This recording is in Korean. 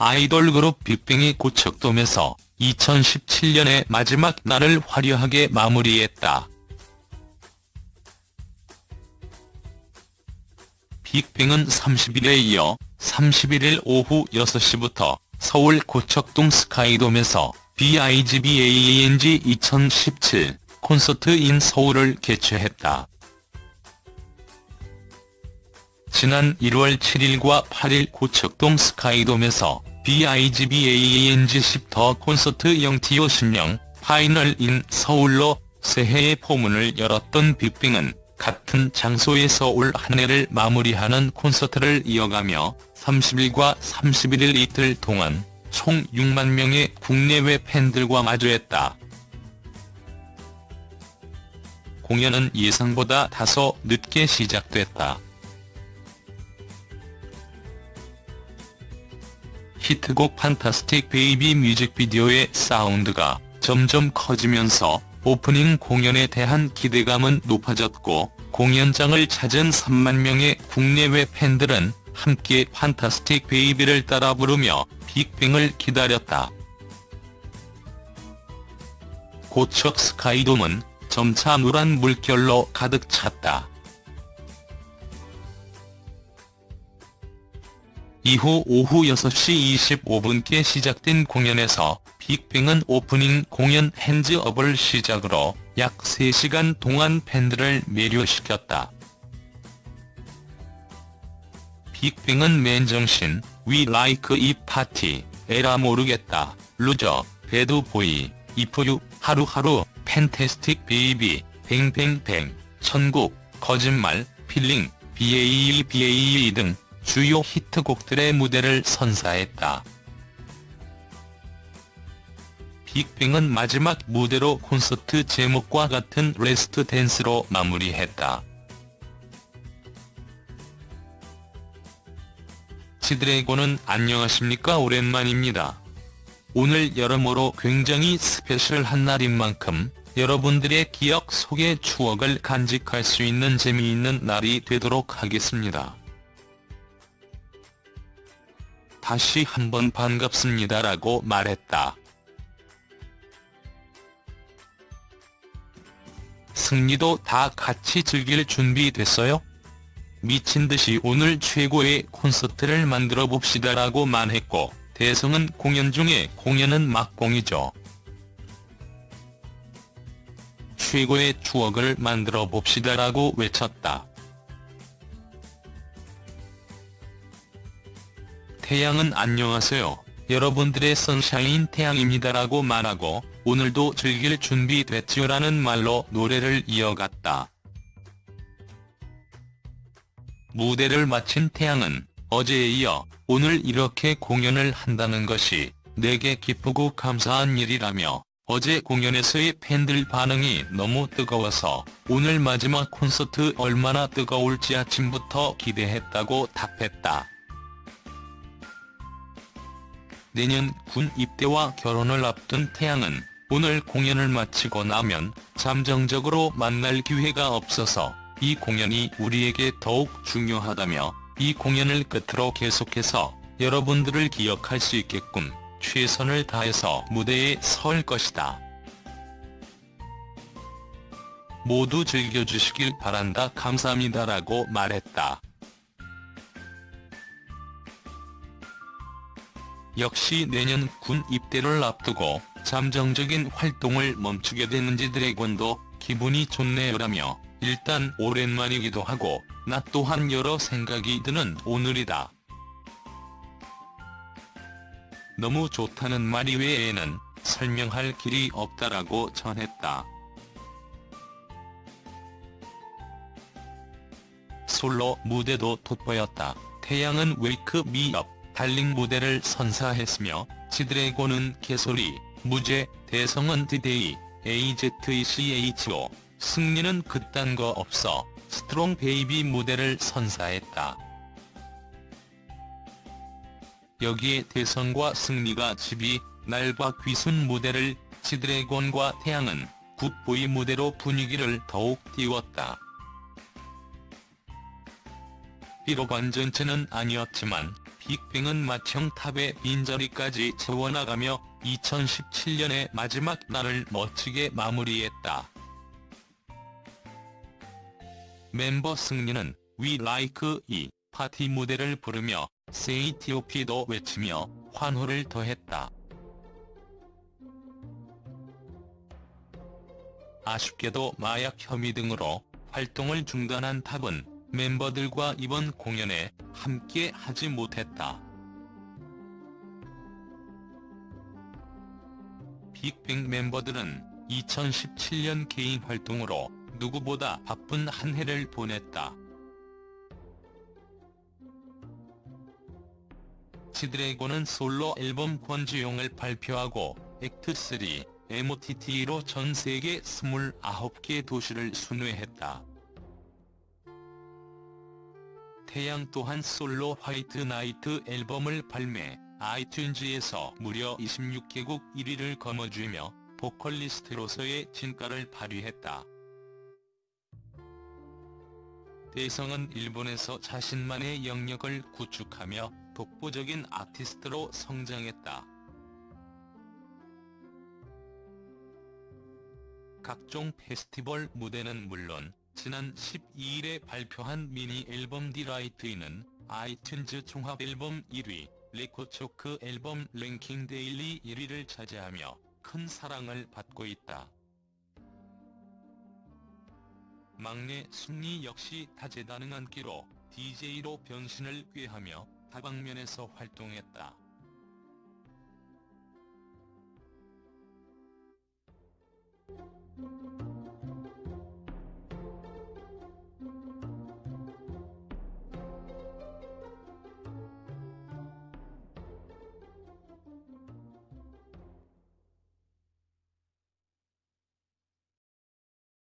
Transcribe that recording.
아이돌 그룹 빅뱅이 고척돔에서 2017년의 마지막 날을 화려하게 마무리했다. 빅뱅은 30일에 이어 31일 오후 6시부터 서울 고척동 스카이돔에서 BIGBANG 2017 콘서트 인 서울을 개최했다. 지난 1월 7일과 8일 고척동 스카이돔에서 BIGBANG 10 The Concert 영TO 십 Final in 서울로 새해의 포문을 열었던 빅뱅은 같은 장소에서 올 한 해를 마무리하는 콘서트를 이어가며 30일과 31일 이틀 동안 총 6만 명의 국내외 팬들과 마주했다. 공연은 예상보다 다소 늦게 시작됐다. 히트곡 Fantastic Baby 뮤직비디오의 사운드가 점점 커지면서 오프닝 공연에 대한 기대감은 높아졌고 공연장을 찾은 3만 명의 국내외 팬들은 함께 Fantastic Baby를 따라 부르며 빅뱅을 기다렸다. 고척 스카이돔은 점차 노란 물결로 가득 찼다. 이후 오후 6시 25분께 시작된 공연에서 빅뱅은 오프닝 공연 Hands Up을 시작으로 약 3시간 동안 팬들을 매료시켰다. 빅뱅은 맨정신, We Like 이 파티, 에라 모르겠다, Loser, Bad Boy, If You, 하루하루, Fantastic Baby, Bang Bang Bang, 천국, 거짓말, Feeling, BAE BAE 등 주요 히트곡들의 무대를 선사했다. 빅뱅은 마지막 무대로 콘서트 제목과 같은 Last Dance로 마무리했다. 지드래곤은 안녕하십니까 오랜만입니다. 오늘 여러모로 굉장히 스페셜한 날인 만큼 여러분들의 기억 속의 추억을 간직할 수 있는 재미있는 날이 되도록 하겠습니다. 다시 한번 반갑습니다라고 말했다. 승리도 다 같이 즐길 준비 됐어요? 미친듯이 오늘 최고의 콘서트를 만들어 봅시다라고 말했고 대성은 공연 중에 공연은 막공이죠. 최고의 추억을 만들어 봅시다라고 외쳤다. 태양은 안녕하세요. 여러분들의 선샤인 태양입니다라고 말하고 오늘도 즐길 준비 됐지요라는 말로 노래를 이어갔다. 무대를 마친 태양은 어제에 이어 오늘 이렇게 공연을 한다는 것이 내게 기쁘고 감사한 일이라며 어제 공연에서의 팬들 반응이 너무 뜨거워서 오늘 마지막 콘서트 얼마나 뜨거울지 아침부터 기대했다고 답했다. 내년 군 입대와 결혼을 앞둔 태양은 오늘 공연을 마치고 나면 잠정적으로 만날 기회가 없어서 이 공연이 우리에게 더욱 중요하다며 이 공연을 끝으로 계속해서 여러분들을 기억할 수 있게끔 최선을 다해서 무대에 설 것이다. 모두 즐겨주시길 바란다 감사합니다라고 말했다. 역시 내년 군 입대를 앞두고 잠정적인 활동을 멈추게 되는지 드래곤도 기분이 좋네요라며 일단 오랜만이기도 하고 나 또한 여러 생각이 드는 오늘이다. 너무 좋다는 말 이외에는 설명할 길이 없다라고 전했다. 솔로 무대도 돋보였다. 태양은 Wake Me Up Darling 무대를 선사했으며 지드래곤은 개소리, 무죄, 대성은 D-Day, AZECHO, 승리는 그딴 거 없어 Strong Baby 무대를 선사했다. 여기에 대성과 승리가 집이 날 봐 귀순 무대를 지드래곤과 태양은 Good Boy 무대로 분위기를 더욱 띄웠다. 비록 완전체는 아니었지만 빅뱅은 마청 탑의 빈자리까지 채워나가며 2017년의 마지막 날을 멋지게 마무리했다. 멤버 승리는 We Like 이 파티 무대를 부르며 T.O.P도 외치며 환호를 더했다. 아쉽게도 마약 혐의 등으로 활동을 중단한 탑은 멤버들과 이번 공연에 함께 하지 못했다. 빅뱅 멤버들은 2017년 개인 활동으로 누구보다 바쁜 한 해를 보냈다. 지드래곤은 솔로 앨범 권지용을 발표하고 액트3, MOTT로 전 세계 29개 도시를 순회했다. 태양 또한 솔로 화이트 나이트 앨범을 발매, 아이튠즈에서 무려 26개국 1위를 거머쥐며 보컬리스트로서의 진가를 발휘했다. 대성은 일본에서 자신만의 영역을 구축하며 독보적인 아티스트로 성장했다. 각종 페스티벌 무대는 물론 지난 12일에 발표한 미니 앨범 Delight 2는 iTunes 종합 앨범 1위, 레코초쿠 앨범 랭킹 데일리 1위를 차지하며 큰 사랑을 받고 있다. 막내 승리 역시 다재다능한 끼로 DJ로 변신을 꾀하며 다방면에서 활동했다.